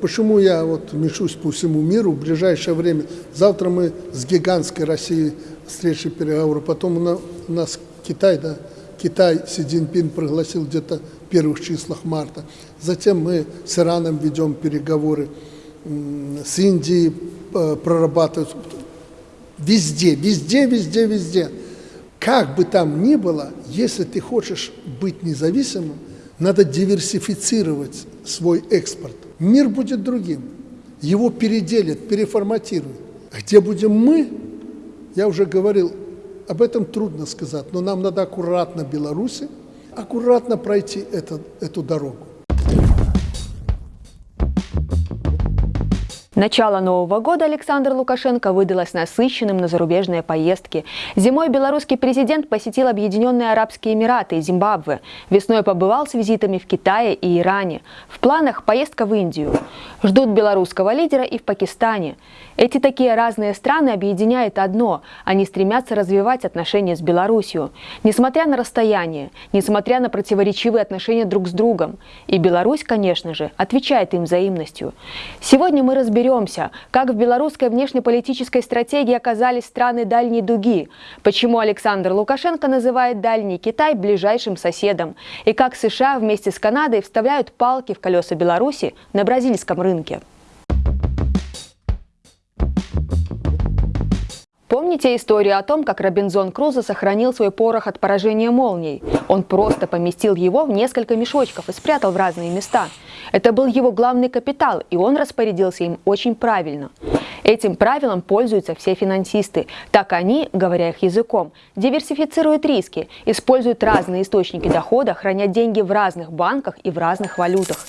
почему я вот мешусь по всему миру в ближайшее время. Завтра мы с гигантской Россией встречи переговоры, потом у на- у нас Китай, да, Китай Си Цзиньпин пригласил где-то в первых числах марта. Затем мы с Ираном ведем переговоры, с Индией э, прорабатывают. Везде, везде, везде, везде. Как бы там ни было, если ты хочешь быть независимым, надо диверсифицировать свой экспорт. Мир будет другим. Его переделят, переформатируют. Где будем мы, я уже говорил, об этом трудно сказать, но нам надо аккуратно Беларуси, аккуратно пройти это, эту дорогу. Начало Нового года Александр Лукашенко выдалось насыщенным на зарубежные поездки. Зимой белорусский президент посетил Объединенные Арабские Эмираты и Зимбабве. Весной побывал с визитами в Китае и Иране. В планах поездка в Индию. Ждут белорусского лидера и в Пакистане. Эти такие разные страны объединяет одно – они стремятся развивать отношения с Беларусью. Несмотря на расстояние, несмотря на противоречивые отношения друг с другом. И Беларусь, конечно же, отвечает им взаимностью. Сегодня мы разберемся, как в белорусской внешнеполитической стратегии оказались страны дальней дуги, почему Александр Лукашенко называет дальний Китай ближайшим соседом, и как США вместе с Канадой вставляют палки в колеса Беларуси на бразильском рынке. Помните историю о том, как Робинзон Крузо сохранил свой порох от поражения молний? Он просто поместил его в несколько мешочков и спрятал в разные места. Это был его главный капитал, и он распорядился им очень правильно. Этим правилом пользуются все финансисты. Так они, говоря их языком, диверсифицируют риски, используют разные источники дохода, храня деньги в разных банках и в разных валютах.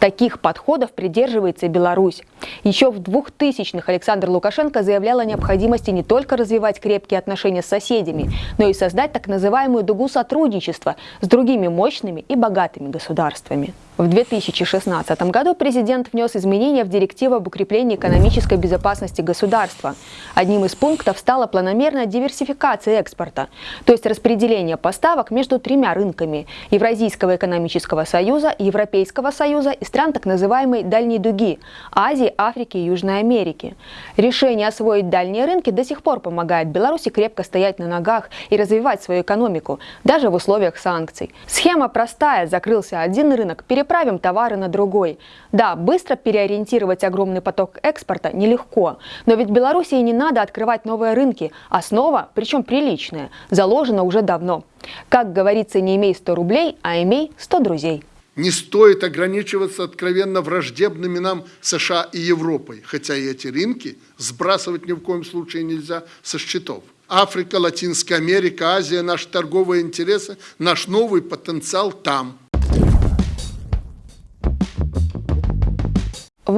Таких подходов придерживается и Беларусь. Еще в 2000-х Александр Лукашенко заявлял о необходимости не только развивать крепкие отношения с соседями, но и создать так называемую дугу сотрудничества с другими мощными и богатыми государствами. В 2016 году президент внес изменения в директиву об укреплении экономической безопасности государства. Одним из пунктов стала планомерная диверсификация экспорта, то есть распределение поставок между тремя рынками – Евразийского экономического союза, Европейского союза и стран так называемой «дальней дуги» – Азии, Африки и Южной Америки. Решение освоить дальние рынки до сих пор помогает Беларуси крепко стоять на ногах и развивать свою экономику, даже в условиях санкций. Схема простая – закрылся один рынок, переправим товары на другой. Да, быстро переориентировать огромный поток экспорта нелегко, но ведь Беларуси не надо открывать новые рынки. Основа, причем приличная, заложена уже давно. Как говорится, не имей 100 рублей, а имей 100 друзей. Не стоит ограничиваться откровенно враждебными нам США и Европой, хотя и эти рынки сбрасывать ни в коем случае нельзя со счетов. Африка, Латинская Америка, Азия, наши торговые интересы, наш новый потенциал там –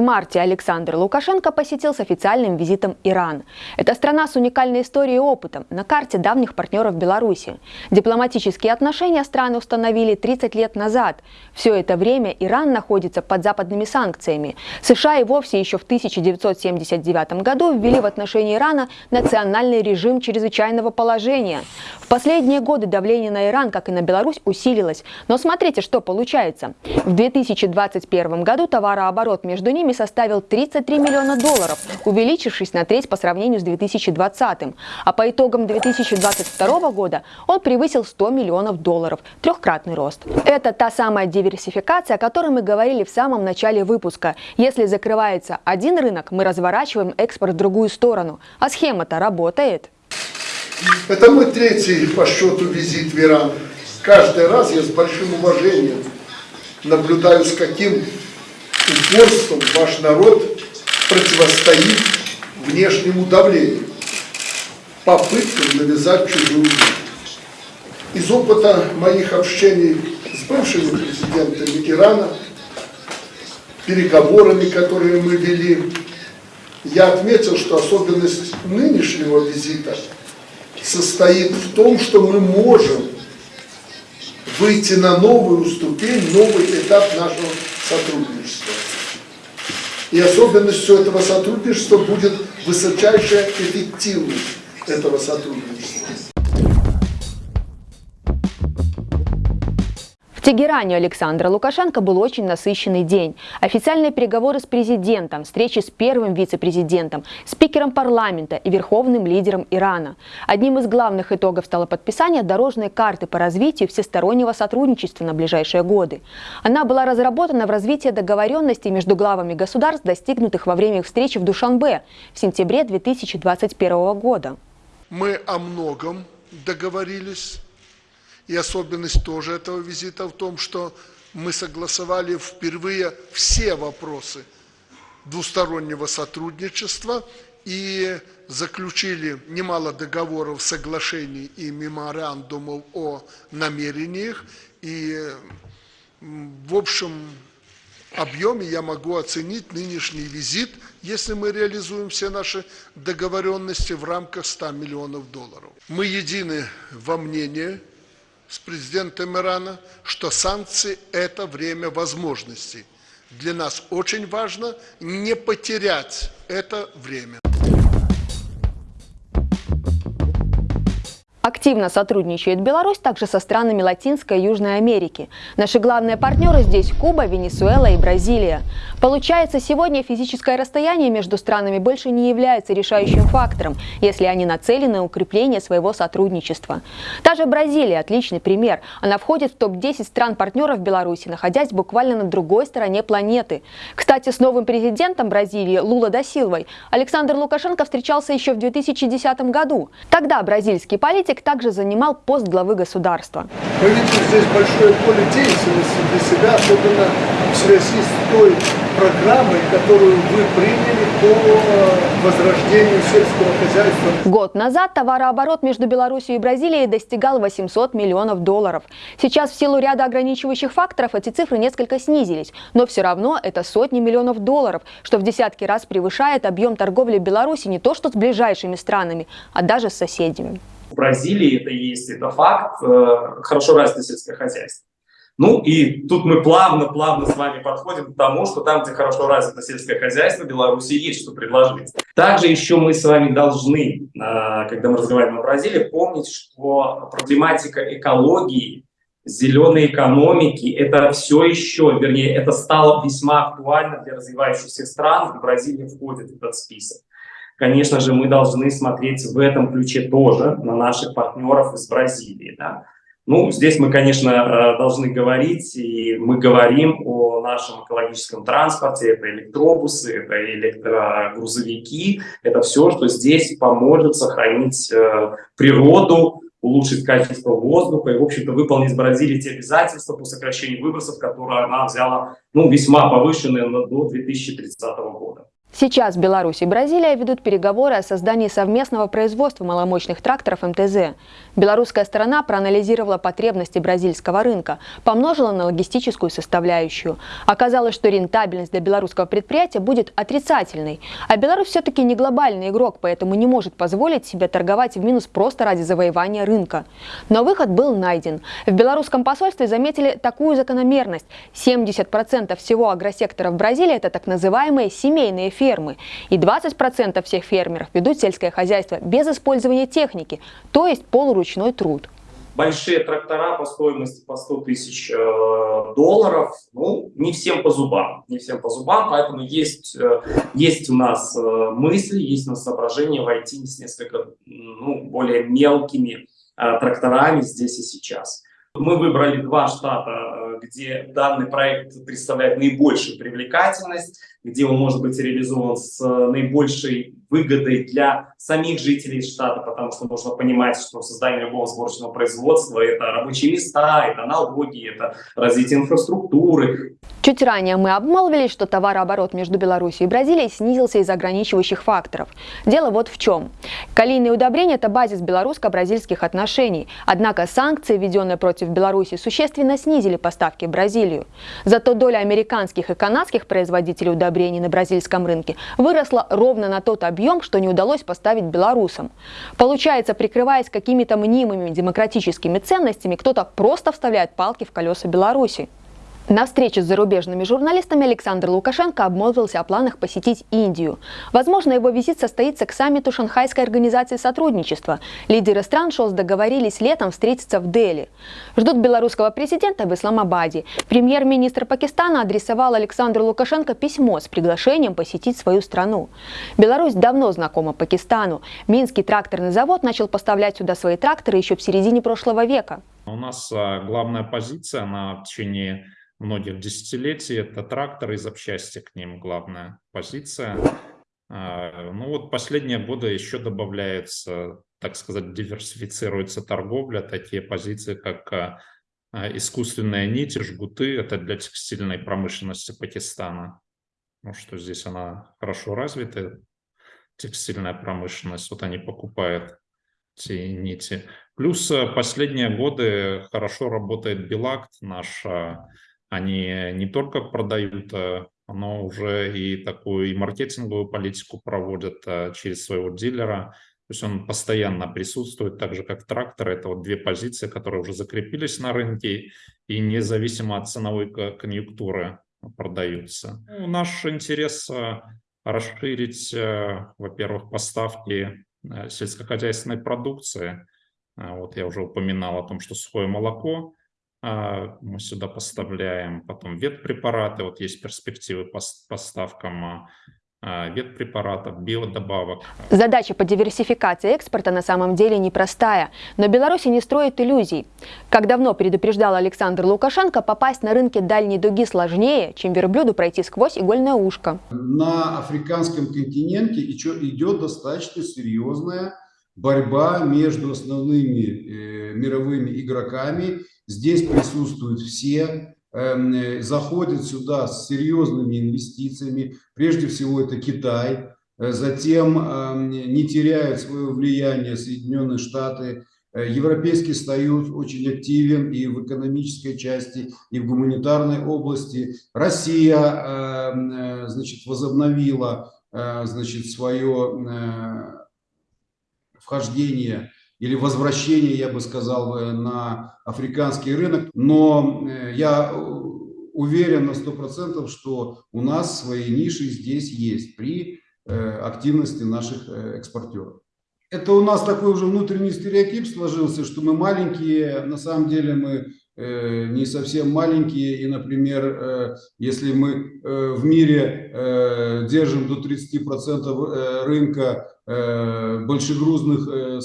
марте Александр Лукашенко посетил с официальным визитом Иран. Это страна с уникальной историей и опытом на карте давних партнеров Беларуси. Дипломатические отношения страны установили 30 лет назад. Все это время Иран находится под западными санкциями. США и вовсе еще в 1979 году ввели в отношении Ирана национальный режим чрезвычайного положения. В последние годы давление на Иран, как и на Беларусь, усилилось. Но смотрите, что получается. В 2021 году товарооборот между ними составил 33 миллиона долларов, увеличившись на треть по сравнению с 2020. А по итогам 2022 года он превысил 100 миллионов долларов, трехкратный рост. Это та самая диверсификация, о которой мы говорили в самом начале выпуска. Если закрывается один рынок, мы разворачиваем экспорт в другую сторону. А схема-то работает. Это мой третий по счету визит в Иран. Каждый раз я с большим уважением наблюдаю, с каким упорством ваш народ противостоит внешнему давлению, попыткам навязать чужую жизнь. Из опыта моих общений с бывшими президентами Ирана, переговорами, которые мы вели, я отметил, что особенность нынешнего визита состоит в том, что мы можем выйти на новую ступень, новый этап нашего сотрудничества. И особенностью этого сотрудничества будет высочайшая эффективность этого сотрудничества. В Тегеране Александра Лукашенко был очень насыщенный день. Официальные переговоры с президентом, встречи с первым вице-президентом, спикером парламента и верховным лидером Ирана. Одним из главных итогов стало подписание дорожной карты по развитию всестороннего сотрудничества на ближайшие годы. Она была разработана в развитии договоренностей между главами государств, достигнутых во время встречи в Душанбе в сентябре 2021 года. Мы о многом договорились и особенность тоже этого визита в том, что мы согласовали впервые все вопросы двустороннего сотрудничества и заключили немало договоров, соглашений и меморандумов о намерениях. И в общем объеме я могу оценить нынешний визит, если мы реализуем все наши договоренности в рамках 100 миллионов долларов. Мы едины во мнении, с президентом Ирана, что санкции – это время возможностей. Для нас очень важно не потерять это время. Активно сотрудничает Беларусь также со странами Латинской и Южной Америки. Наши главные партнеры здесь Куба, Венесуэла и Бразилия. Получается, сегодня физическое расстояние между странами больше не является решающим фактором, если они нацелены на укрепление своего сотрудничества. Та же Бразилия – отличный пример. Она входит в топ-10 стран-партнеров Беларуси, находясь буквально на другой стороне планеты. Кстати, с новым президентом Бразилии Лула да Силвой Александр Лукашенко встречался еще в 2010 году. Тогда бразильский политик также занимал пост главы государства. Мы видим здесь большое поле деятельности для себя, особенно в связи с той программой, которую вы приняли по возрождению сельского хозяйства. Год назад товарооборот между Беларусью и Бразилией достигал 800 миллионов долларов. Сейчас в силу ряда ограничивающих факторов эти цифры несколько снизились, но все равно это сотни миллионов долларов, что в десятки раз превышает объем торговли Беларуси не то что с ближайшими странами, а даже с соседями. В Бразилии это есть, это факт, э, хорошо развито сельское хозяйство. Ну и тут мы плавно-плавно с вами подходим к тому, что там, где хорошо развито сельское хозяйство, Беларуси есть что предложить. Также еще мы с вами должны, э, когда мы разговариваем о Бразилии, помнить, что проблематика экологии, зеленой экономики, это все еще, вернее, это стало весьма актуально для развивающихся стран, и Бразилия входит в этот список. Конечно же, мы должны смотреть в этом ключе тоже на наших партнеров из Бразилии. Да? Ну, здесь мы, конечно, э, должны говорить, и мы говорим о нашем экологическом транспорте, это электробусы, это электрогрузовики, это все, что здесь поможет сохранить э, природу, улучшить качество воздуха и, в общем-то, выполнить Бразилии те обязательства по сокращению выбросов, которые она взяла, ну, весьма повышенные до 2030 года. Сейчас Беларусь и Бразилия ведут переговоры о создании совместного производства маломощных тракторов МТЗ. Белорусская сторона проанализировала потребности бразильского рынка, помножила на логистическую составляющую. Оказалось, что рентабельность для белорусского предприятия будет отрицательной. А Беларусь все-таки не глобальный игрок, поэтому не может позволить себе торговать в минус просто ради завоевания рынка. Но выход был найден. В белорусском посольстве заметили такую закономерность. 70% всего агросектора в Бразилии – это так называемые семейные фермы. И 20% всех фермеров ведут сельское хозяйство без использования техники, то есть полуручной труд. Большие трактора по стоимости по 100 тысяч э, долларов, ну, не всем по зубам, не всем по зубам, поэтому есть, э, есть у нас э, мысли, есть у нас соображения войти с несколько ну, более мелкими э, тракторами здесь и сейчас. Мы выбрали два штата, где данный проект представляет наибольшую привлекательность, где он может быть реализован с наибольшей выгодой для самих жителей штата, потому что нужно понимать, что создание любого сборочного производства – это рабочие места, это налоги, это развитие инфраструктуры. Чуть ранее мы обмолвились, что товарооборот между Беларусью и Бразилией снизился из ограничивающих факторов. Дело вот в чем. Калийные удобрения – это базис белорусско-бразильских отношений. Однако санкции, введенные против Беларуси, существенно снизили поставки в Бразилию. Зато доля американских и канадских производителей удобрений на бразильском рынке выросла ровно на тот объем, объем, что не удалось поставить белорусам. Получается, прикрываясь какими-то мнимыми демократическими ценностями, кто-то просто вставляет палки в колеса Беларуси. На встрече с зарубежными журналистами Александр Лукашенко обмолвился о планах посетить Индию. Возможно, его визит состоится к саммиту Шанхайской организации сотрудничества. Лидеры стран ШОС договорились летом встретиться в Дели. Ждут белорусского президента в Исламабаде. Премьер-министр Пакистана адресовал Александру Лукашенко письмо с приглашением посетить свою страну. Беларусь давно знакома Пакистану. Минский тракторный завод начал поставлять сюда свои тракторы еще в середине прошлого века. У нас а, главная позиция на течение многих десятилетий. Это тракторы и запчасти к ним главная позиция. А, ну вот последние годы еще добавляется, так сказать, диверсифицируется торговля, такие позиции, как а, а, искусственные нити, жгуты, это для текстильной промышленности Пакистана. Ну что здесь она хорошо развита, текстильная промышленность, вот они покупают эти нити. Плюс последние годы хорошо работает Белакт, наш они не только продают, э, но уже и такую и маркетинговую политику проводят э, через своего дилера. То есть он постоянно присутствует, так же как трактор. Это вот две позиции, которые уже закрепились на рынке и независимо от ценовой конъюнктуры продаются. Ну, наш интерес э, расширить, во-первых, поставки сельскохозяйственной продукции. Вот я уже упоминал о том, что сухое молоко мы сюда поставляем, потом ветпрепараты, вот есть перспективы по поставкам а, а, ветпрепаратов, биодобавок. Задача по диверсификации экспорта на самом деле непростая, но Беларусь не строит иллюзий. Как давно предупреждал Александр Лукашенко, попасть на рынке дальней дуги сложнее, чем верблюду пройти сквозь игольное ушко. На африканском континенте идет достаточно серьезная борьба между основными э, мировыми игроками Здесь присутствуют все, эм, заходят сюда с серьезными инвестициями. Прежде всего это Китай. Э, затем эм, не теряют свое влияние Соединенные Штаты. Э, Европейский Союз очень активен и в экономической части, и в гуманитарной области. Россия эм, э, значит, возобновила значит, свое вхождение или возвращение, я бы сказал, на африканский рынок. Но э, я уверен на 100%, что у нас свои ниши здесь есть при э, активности наших э, экспортеров. Это у нас такой уже внутренний стереотип сложился, что мы маленькие, на самом деле мы не совсем маленькие. И, например, если мы в мире держим до 30% рынка Э, большегрузных э,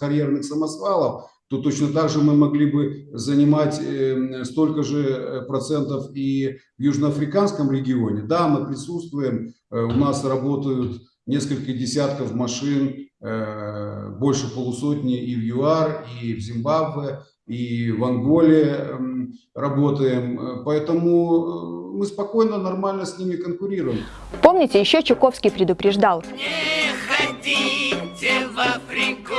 карьерных самосвалов, то точно так же мы могли бы занимать э, столько же процентов и в Южноафриканском регионе. Да, мы присутствуем, у нас работают несколько десятков машин, больше полусотни и в ЮАР, и в Зимбабве, и в Анголе эм, работаем. Поэтому мы спокойно, нормально с ними конкурируем. Помните, еще Чуковский предупреждал. Ходите в Африку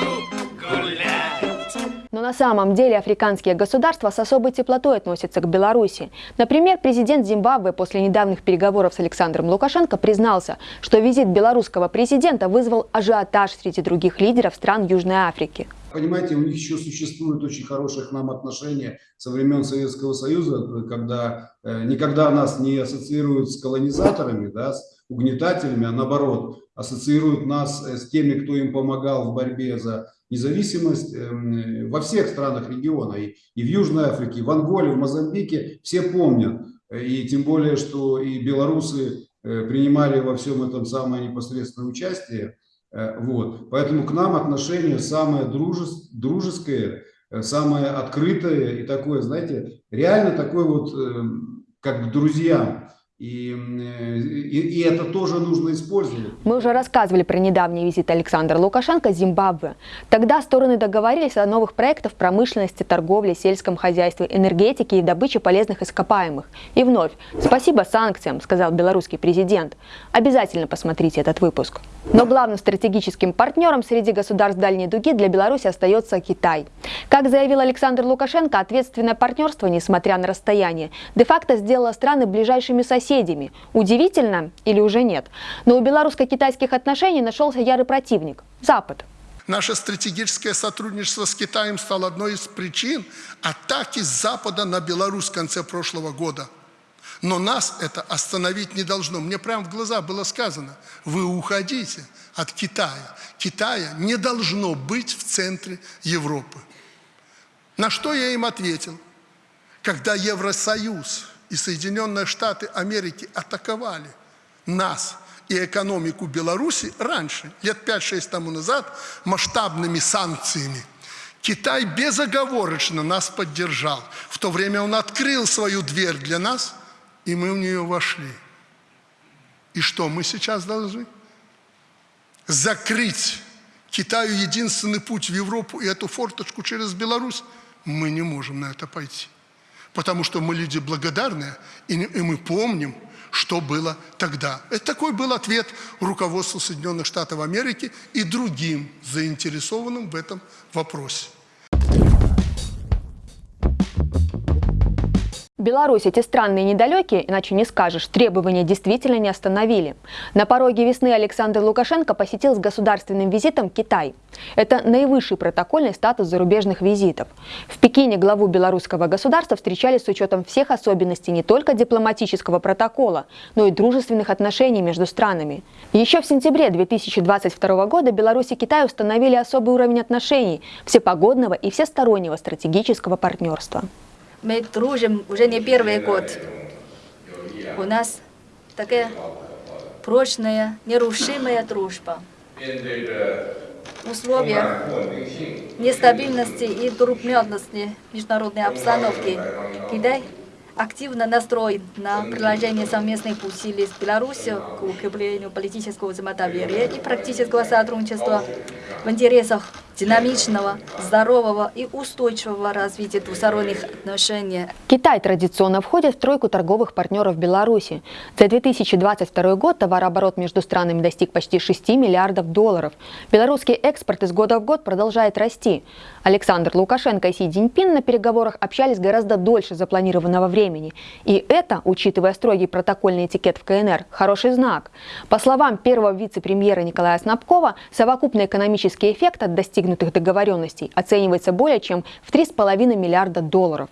гулять. Но на самом деле африканские государства с особой теплотой относятся к Беларуси. Например, президент Зимбабве после недавних переговоров с Александром Лукашенко признался, что визит белорусского президента вызвал ажиотаж среди других лидеров стран Южной Африки. Понимаете, у них еще существуют очень хорошие к нам отношения со времен Советского Союза, когда э, никогда нас не ассоциируют с колонизаторами, да, с угнетателями, а наоборот, ассоциируют нас э, с теми, кто им помогал в борьбе за независимость эм, во всех странах региона, и, и в Южной Африке, и в Анголе, в Мозамбике, все помнят. И тем более, что и белорусы э, принимали во всем этом самое непосредственное участие. Э, вот. Поэтому к нам отношение самое дружес, дружеское, самое открытое и такое, знаете, реально такое вот, эм, как к друзьям. И, и, и это тоже нужно использовать. Мы уже рассказывали про недавний визит Александра Лукашенко в Зимбабве. Тогда стороны договорились о новых проектах промышленности, торговле, сельском хозяйстве, энергетике и добыче полезных ископаемых. И вновь, спасибо санкциям, сказал белорусский президент. Обязательно посмотрите этот выпуск. Но главным стратегическим партнером среди государств Дальней Дуги для Беларуси остается Китай. Как заявил Александр Лукашенко, ответственное партнерство, несмотря на расстояние, де-факто сделало страны ближайшими соседями. Удивительно или уже нет? Но у белорусско-китайских отношений нашелся ярый противник – Запад. Наше стратегическое сотрудничество с Китаем стало одной из причин атаки Запада на Беларусь в конце прошлого года. Но нас это остановить не должно. Мне прямо в глаза было сказано, вы уходите от Китая. Китая не должно быть в центре Европы. На что я им ответил? Когда Евросоюз и Соединенные Штаты Америки атаковали нас и экономику Беларуси раньше, лет 5-6 тому назад, масштабными санкциями, Китай безоговорочно нас поддержал. В то время он открыл свою дверь для нас, и мы в нее вошли. И что мы сейчас должны? Закрыть Китаю единственный путь в Европу и эту форточку через Беларусь? Мы не можем на это пойти. Потому что мы люди благодарные, и, мы помним, что было тогда. Это такой был ответ руководству Соединенных Штатов Америки и другим заинтересованным в этом вопросе. Беларусь эти странные недалекие, иначе не скажешь, требования действительно не остановили. На пороге весны Александр Лукашенко посетил с государственным визитом Китай. Это наивысший протокольный статус зарубежных визитов. В Пекине главу белорусского государства встречали с учетом всех особенностей не только дипломатического протокола, но и дружественных отношений между странами. Еще в сентябре 2022 года Беларусь и Китай установили особый уровень отношений всепогодного и всестороннего стратегического партнерства. Мы дружим уже не первый год. У нас такая прочная, нерушимая дружба. В условиях нестабильности и трудностей международной обстановки Китай активно настроен на приложение совместных усилий с Беларусью к укреплению политического взаимодоверия и практического сотрудничества в интересах динамичного, здорового и устойчивого развития двусторонних отношений. Китай традиционно входит в тройку торговых партнеров Беларуси. За 2022 год товарооборот между странами достиг почти 6 миллиардов долларов. Белорусский экспорт из года в год продолжает расти. Александр Лукашенко и Си Цзиньпин на переговорах общались гораздо дольше запланированного времени. И это, учитывая строгий протокольный этикет в КНР, хороший знак. По словам первого вице-премьера Николая Снабкова, совокупный экономический эффект от достигнутых достигнутых договоренностей оценивается более чем в 3,5 миллиарда долларов.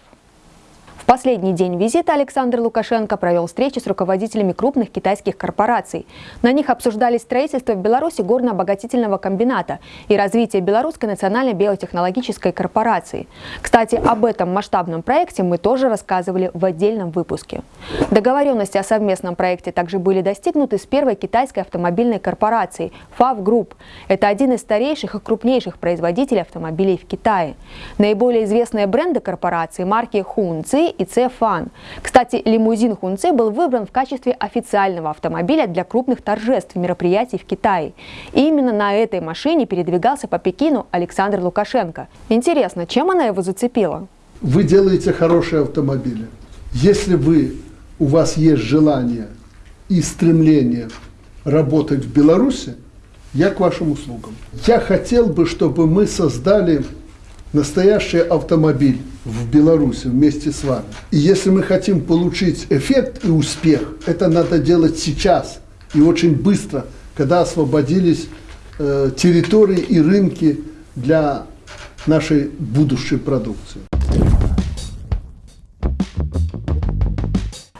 Последний день визита Александр Лукашенко провел встречи с руководителями крупных китайских корпораций. На них обсуждались строительство в Беларуси горно-обогатительного комбината и развитие Белорусской национальной биотехнологической корпорации. Кстати, об этом масштабном проекте мы тоже рассказывали в отдельном выпуске. Договоренности о совместном проекте также были достигнуты с первой китайской автомобильной корпорацией FAV Group. Это один из старейших и крупнейших производителей автомобилей в Китае. Наиболее известные бренды корпорации – марки Хунци и Цефан. Кстати, лимузин Хунце был выбран в качестве официального автомобиля для крупных торжеств мероприятий в Китае. И именно на этой машине передвигался по Пекину Александр Лукашенко. Интересно, чем она его зацепила? Вы делаете хорошие автомобили. Если вы, у вас есть желание и стремление работать в Беларуси, я к вашим услугам. Я хотел бы, чтобы мы создали настоящий автомобиль в Беларуси вместе с вами. И если мы хотим получить эффект и успех, это надо делать сейчас и очень быстро, когда освободились э, территории и рынки для нашей будущей продукции.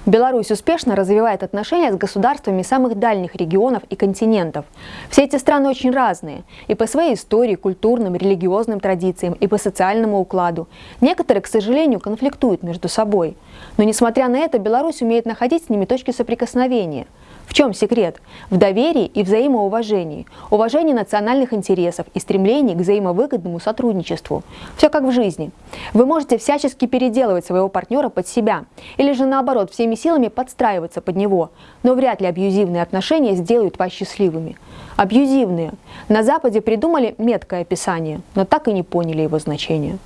Беларусь успешно развивает отношения с государствами самых дальних регионов и континентов. Все эти страны очень разные и по своей истории, культурным, религиозным традициям, и по социальному укладу. Некоторые, к сожалению, конфликтуют между собой. Но несмотря на это, Беларусь умеет находить с ними точки соприкосновения – в чем секрет? В доверии и взаимоуважении, уважении национальных интересов и стремлении к взаимовыгодному сотрудничеству. Все как в жизни. Вы можете всячески переделывать своего партнера под себя, или же наоборот всеми силами подстраиваться под него, но вряд ли абьюзивные отношения сделают вас счастливыми. Абьюзивные. На Западе придумали меткое описание, но так и не поняли его значение.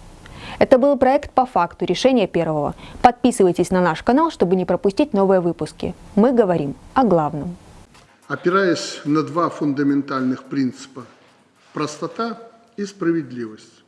Это был проект по факту решения первого. Подписывайтесь на наш канал, чтобы не пропустить новые выпуски. Мы говорим о главном. Опираясь на два фундаментальных принципа – простота и справедливость.